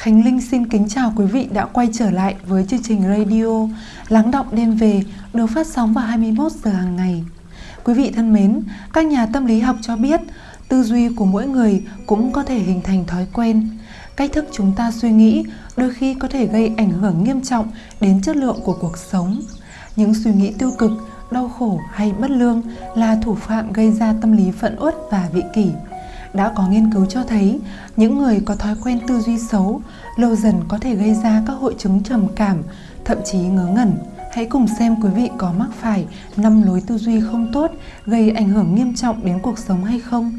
Khánh Linh xin kính chào quý vị đã quay trở lại với chương trình radio Lắng động đêm về được phát sóng vào 21 giờ hàng ngày. Quý vị thân mến, các nhà tâm lý học cho biết tư duy của mỗi người cũng có thể hình thành thói quen. Cách thức chúng ta suy nghĩ đôi khi có thể gây ảnh hưởng nghiêm trọng đến chất lượng của cuộc sống. Những suy nghĩ tiêu cực, đau khổ hay bất lương là thủ phạm gây ra tâm lý phẫn uất và vị kỷ đã có nghiên cứu cho thấy những người có thói quen tư duy xấu lâu dần có thể gây ra các hội chứng trầm cảm, thậm chí ngớ ngẩn. Hãy cùng xem quý vị có mắc phải năm lối tư duy không tốt gây ảnh hưởng nghiêm trọng đến cuộc sống hay không.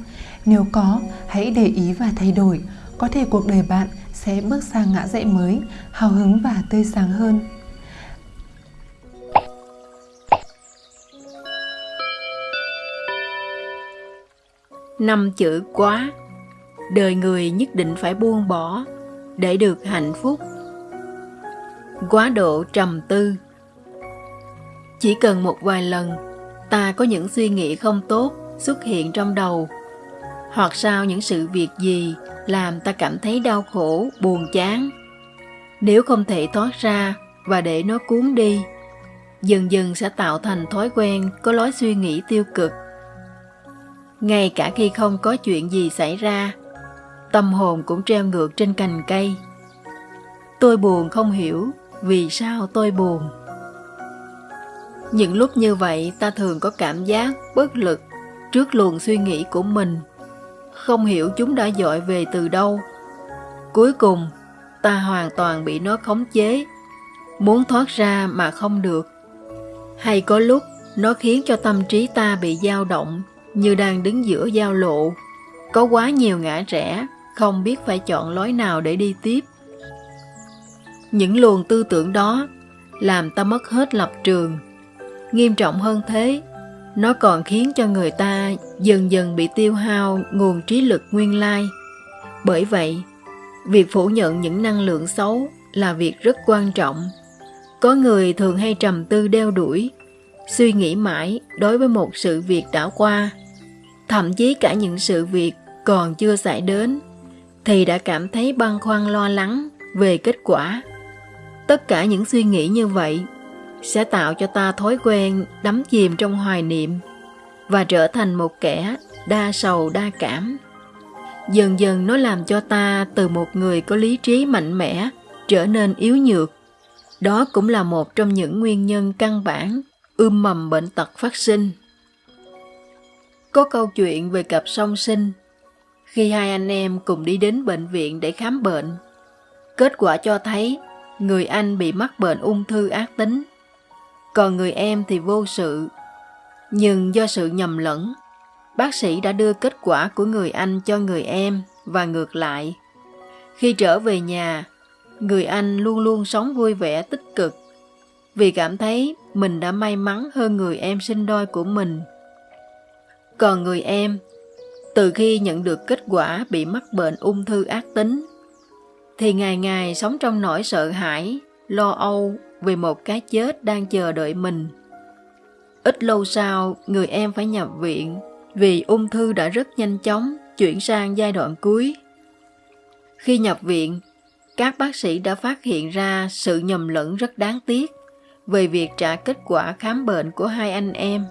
Nếu có, hãy để ý và thay đổi. Có thể cuộc đời bạn sẽ bước sang ngã rẽ mới, hào hứng và tươi sáng hơn. Năm chữ quá. Đời người nhất định phải buông bỏ để được hạnh phúc. Quá độ trầm tư. Chỉ cần một vài lần, ta có những suy nghĩ không tốt xuất hiện trong đầu, hoặc sau những sự việc gì làm ta cảm thấy đau khổ, buồn chán. Nếu không thể thoát ra và để nó cuốn đi, dần dần sẽ tạo thành thói quen có lối suy nghĩ tiêu cực ngay cả khi không có chuyện gì xảy ra, tâm hồn cũng treo ngược trên cành cây. Tôi buồn không hiểu vì sao tôi buồn. Những lúc như vậy ta thường có cảm giác bất lực trước luồng suy nghĩ của mình, không hiểu chúng đã dội về từ đâu. Cuối cùng, ta hoàn toàn bị nó khống chế, muốn thoát ra mà không được. Hay có lúc nó khiến cho tâm trí ta bị dao động như đang đứng giữa giao lộ. Có quá nhiều ngã rẽ, không biết phải chọn lối nào để đi tiếp. Những luồng tư tưởng đó làm ta mất hết lập trường. Nghiêm trọng hơn thế, nó còn khiến cho người ta dần dần bị tiêu hao nguồn trí lực nguyên lai. Bởi vậy, việc phủ nhận những năng lượng xấu là việc rất quan trọng. Có người thường hay trầm tư đeo đuổi, suy nghĩ mãi đối với một sự việc đã qua thậm chí cả những sự việc còn chưa xảy đến, thì đã cảm thấy băn khoăn lo lắng về kết quả. Tất cả những suy nghĩ như vậy sẽ tạo cho ta thói quen đắm chìm trong hoài niệm và trở thành một kẻ đa sầu đa cảm. Dần dần nó làm cho ta từ một người có lý trí mạnh mẽ trở nên yếu nhược. Đó cũng là một trong những nguyên nhân căn bản ươm mầm bệnh tật phát sinh có câu chuyện về cặp song sinh. Khi hai anh em cùng đi đến bệnh viện để khám bệnh, kết quả cho thấy người anh bị mắc bệnh ung thư ác tính, còn người em thì vô sự. Nhưng do sự nhầm lẫn, bác sĩ đã đưa kết quả của người anh cho người em và ngược lại. Khi trở về nhà, người anh luôn luôn sống vui vẻ tích cực vì cảm thấy mình đã may mắn hơn người em sinh đôi của mình còn người em, từ khi nhận được kết quả bị mắc bệnh ung thư ác tính, thì ngày ngày sống trong nỗi sợ hãi, lo âu về một cái chết đang chờ đợi mình. Ít lâu sau, người em phải nhập viện vì ung thư đã rất nhanh chóng chuyển sang giai đoạn cuối. Khi nhập viện, các bác sĩ đã phát hiện ra sự nhầm lẫn rất đáng tiếc về việc trả kết quả khám bệnh của hai anh em.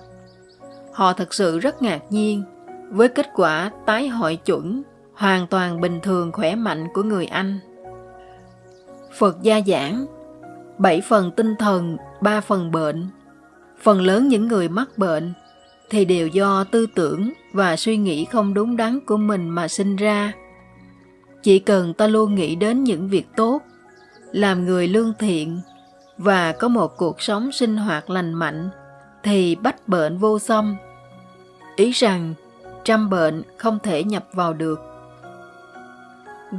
Họ thật sự rất ngạc nhiên với kết quả tái hội chuẩn hoàn toàn bình thường khỏe mạnh của người Anh. Phật gia giảng, bảy phần tinh thần, ba phần bệnh. Phần lớn những người mắc bệnh thì đều do tư tưởng và suy nghĩ không đúng đắn của mình mà sinh ra. Chỉ cần ta luôn nghĩ đến những việc tốt, làm người lương thiện và có một cuộc sống sinh hoạt lành mạnh thì bách bệnh vô song. Ý rằng trăm bệnh không thể nhập vào được.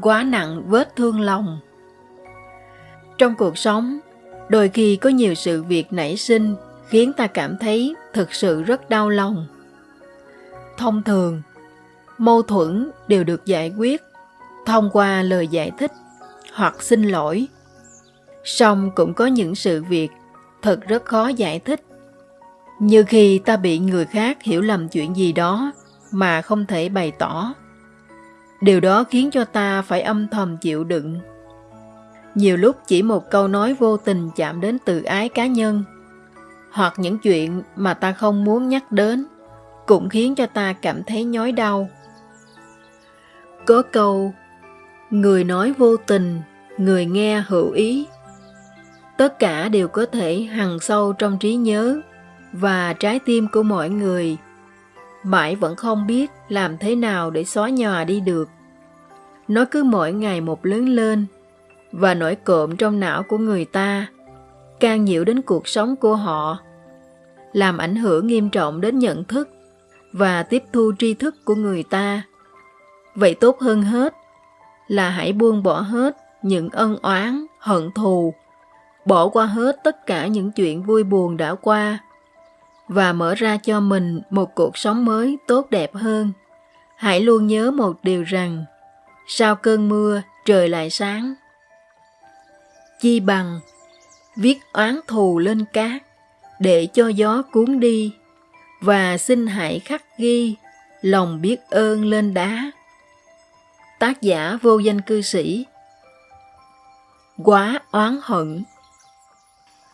Quá nặng vết thương lòng Trong cuộc sống, đôi khi có nhiều sự việc nảy sinh khiến ta cảm thấy thực sự rất đau lòng. Thông thường, mâu thuẫn đều được giải quyết thông qua lời giải thích hoặc xin lỗi. Song cũng có những sự việc thật rất khó giải thích như khi ta bị người khác hiểu lầm chuyện gì đó mà không thể bày tỏ. Điều đó khiến cho ta phải âm thầm chịu đựng, nhiều lúc chỉ một câu nói vô tình chạm đến tự ái cá nhân hoặc những chuyện mà ta không muốn nhắc đến cũng khiến cho ta cảm thấy nhói đau. Có câu người nói vô tình người nghe hữu ý. Tất cả đều có thể hằn sâu trong trí nhớ và trái tim của mọi người. Mãi vẫn không biết làm thế nào để xóa nhòa đi được. Nó cứ mỗi ngày một lớn lên, và nổi cộm trong não của người ta can nhiễu đến cuộc sống của họ, làm ảnh hưởng nghiêm trọng đến nhận thức và tiếp thu tri thức của người ta. Vậy tốt hơn hết là hãy buông bỏ hết những ân oán, hận thù, bỏ qua hết tất cả những chuyện vui buồn đã qua và mở ra cho mình một cuộc sống mới tốt đẹp hơn. Hãy luôn nhớ một điều rằng, sau cơn mưa, trời lại sáng. Chi bằng, viết oán thù lên cát để cho gió cuốn đi và xin hãy khắc ghi lòng biết ơn lên đá. Tác giả vô danh cư sĩ. Quá oán hận.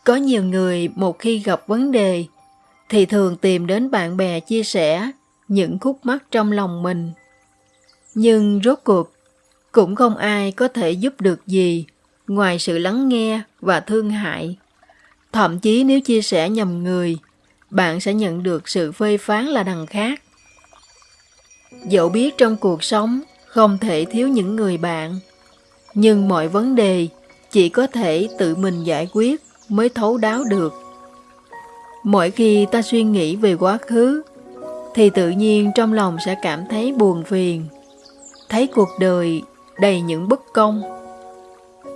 Có nhiều người một khi gặp vấn đề thì thường tìm đến bạn bè chia sẻ những khúc mắc trong lòng mình. Nhưng rốt cuộc, cũng không ai có thể giúp được gì ngoài sự lắng nghe và thương hại. Thậm chí nếu chia sẻ nhầm người, bạn sẽ nhận được sự phê phán là đằng khác. Dẫu biết trong cuộc sống không thể thiếu những người bạn, nhưng mọi vấn đề chỉ có thể tự mình giải quyết mới thấu đáo được mỗi khi ta suy nghĩ về quá khứ, thì tự nhiên trong lòng sẽ cảm thấy buồn phiền. Thấy cuộc đời đầy những bất công.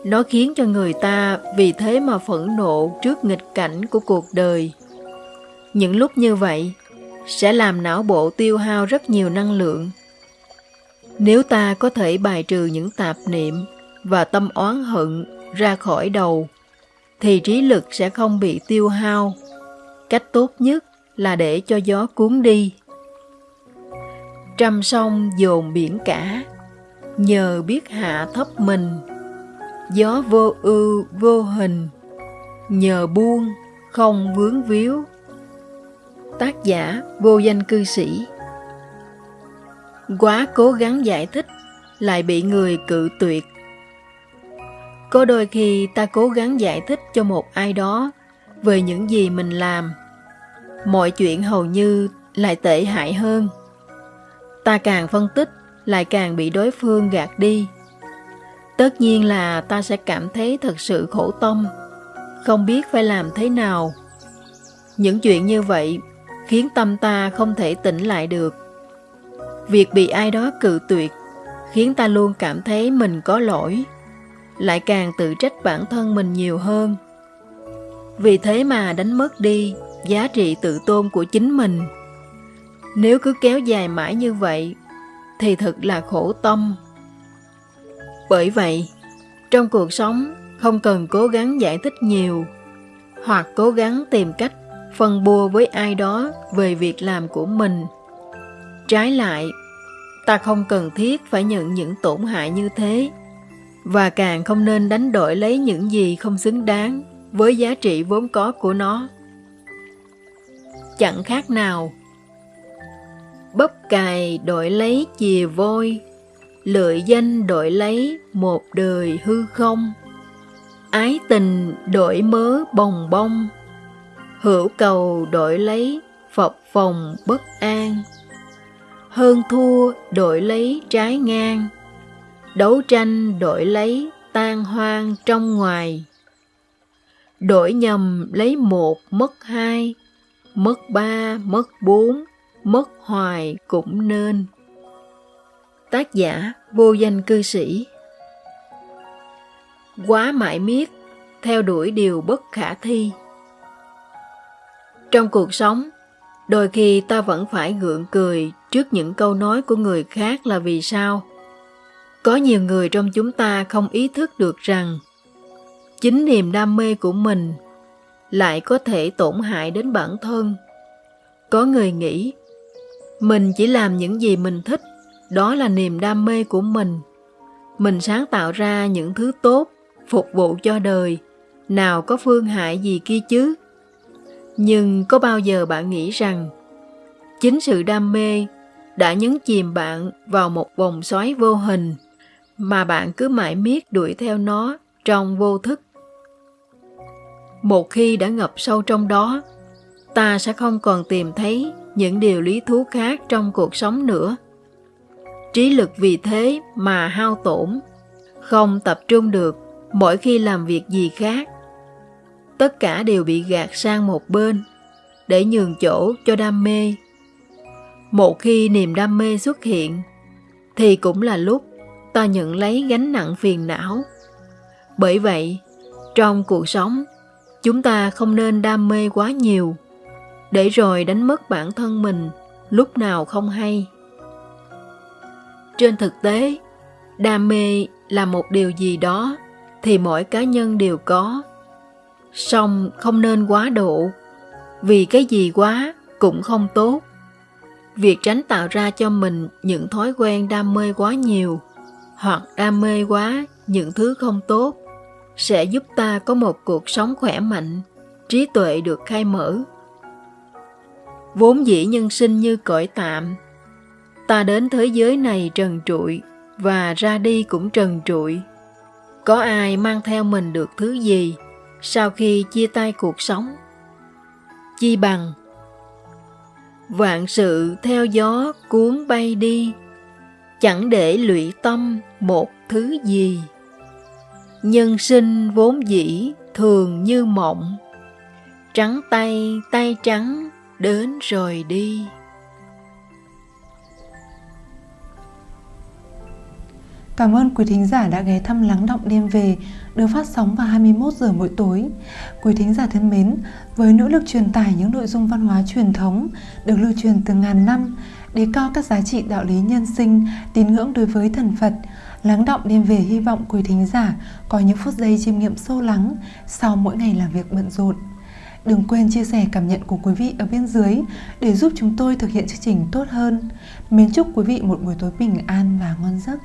Nó khiến cho người ta vì thế mà phẫn nộ trước nghịch cảnh của cuộc đời. Những lúc như vậy sẽ làm não bộ tiêu hao rất nhiều năng lượng. Nếu ta có thể bài trừ những tạp niệm và tâm oán hận ra khỏi đầu, thì trí lực sẽ không bị tiêu hao cách tốt nhất là để cho gió cuốn đi. Trăm sông dồn biển cả, nhờ biết hạ thấp mình. Gió vô ưu, vô hình, nhờ buông, không vướng víu. Tác giả vô danh cư sĩ. Quá cố gắng giải thích, lại bị người cự tuyệt. Có đôi khi ta cố gắng giải thích cho một ai đó về những gì mình làm mọi chuyện hầu như lại tệ hại hơn. Ta càng phân tích, lại càng bị đối phương gạt đi. Tất nhiên là ta sẽ cảm thấy thật sự khổ tâm, không biết phải làm thế nào. Những chuyện như vậy khiến tâm ta không thể tỉnh lại được. Việc bị ai đó cự tuyệt khiến ta luôn cảm thấy mình có lỗi, lại càng tự trách bản thân mình nhiều hơn. Vì thế mà đánh mất đi giá trị tự tôn của chính mình. Nếu cứ kéo dài mãi như vậy, thì thật là khổ tâm. Bởi vậy, trong cuộc sống, không cần cố gắng giải thích nhiều, hoặc cố gắng tìm cách phân bua với ai đó về việc làm của mình. Trái lại, ta không cần thiết phải nhận những tổn hại như thế, và càng không nên đánh đổi lấy những gì không xứng đáng với giá trị vốn có của nó chẳng khác nào. Bắp cài đổi lấy chìa vôi lợi danh đổi lấy một đời hư không. Ái tình đổi mớ bồng bông, hữu cầu đổi lấy phập phòng bất an. Hơn thua đổi lấy trái ngang, đấu tranh đổi lấy tan hoang trong ngoài. Đổi nhầm lấy một mất hai mất ba, mất bốn, mất hoài cũng nên. Tác giả vô danh cư sĩ. Quá mãi miết, theo đuổi điều bất khả thi. Trong cuộc sống, đôi khi ta vẫn phải gượng cười trước những câu nói của người khác là vì sao. Có nhiều người trong chúng ta không ý thức được rằng chính niềm đam mê của mình lại có thể tổn hại đến bản thân có người nghĩ mình chỉ làm những gì mình thích đó là niềm đam mê của mình mình sáng tạo ra những thứ tốt phục vụ cho đời, nào có phương hại gì kia chứ. Nhưng có bao giờ bạn nghĩ rằng chính sự đam mê đã nhấn chìm bạn vào một vòng xoáy vô hình mà bạn cứ mãi miết đuổi theo nó trong vô thức. Một khi đã ngập sâu trong đó, ta sẽ không còn tìm thấy những điều lý thú khác trong cuộc sống nữa. Trí lực vì thế mà hao tổn, không tập trung được mỗi khi làm việc gì khác. Tất cả đều bị gạt sang một bên để nhường chỗ cho đam mê. Một khi niềm đam mê xuất hiện, thì cũng là lúc ta nhận lấy gánh nặng phiền não. Bởi vậy, trong cuộc sống, chúng ta không nên đam mê quá nhiều, để rồi đánh mất bản thân mình lúc nào không hay. Trên thực tế, đam mê là một điều gì đó thì mỗi cá nhân đều có. Song không nên quá độ, vì cái gì quá cũng không tốt. Việc tránh tạo ra cho mình những thói quen đam mê quá nhiều hoặc đam mê quá những thứ không tốt sẽ giúp ta có một cuộc sống khỏe mạnh, trí tuệ được khai mở. Vốn dĩ nhân sinh như cõi tạm, ta đến thế giới này trần trụi và ra đi cũng trần trụi. Có ai mang theo mình được thứ gì sau khi chia tay cuộc sống? Chi bằng Vạn sự theo gió cuốn bay đi, chẳng để lụy tâm một thứ gì. Nhân sinh vốn dĩ thường như mộng, trắng tay tay trắng đến rồi đi. Cảm ơn quý thính giả đã ghé thăm Lắng Động Đêm Về được phát sóng vào 21 giờ mỗi tối. Quý thính giả thân mến, với nỗ lực truyền tải những nội dung văn hóa truyền thống được lưu truyền từ ngàn năm, đề cao các giá trị đạo lý nhân sinh, tín ngưỡng đối với thần Phật, Lắng Động Đêm Về hy vọng quý thính giả có những phút giây chiêm nghiệm sâu lắng sau mỗi ngày làm việc bận rộn. Đừng quên chia sẻ cảm nhận của quý vị ở bên dưới để giúp chúng tôi thực hiện chương trình tốt hơn. Mến chúc quý vị một buổi tối bình an và ngon giấc.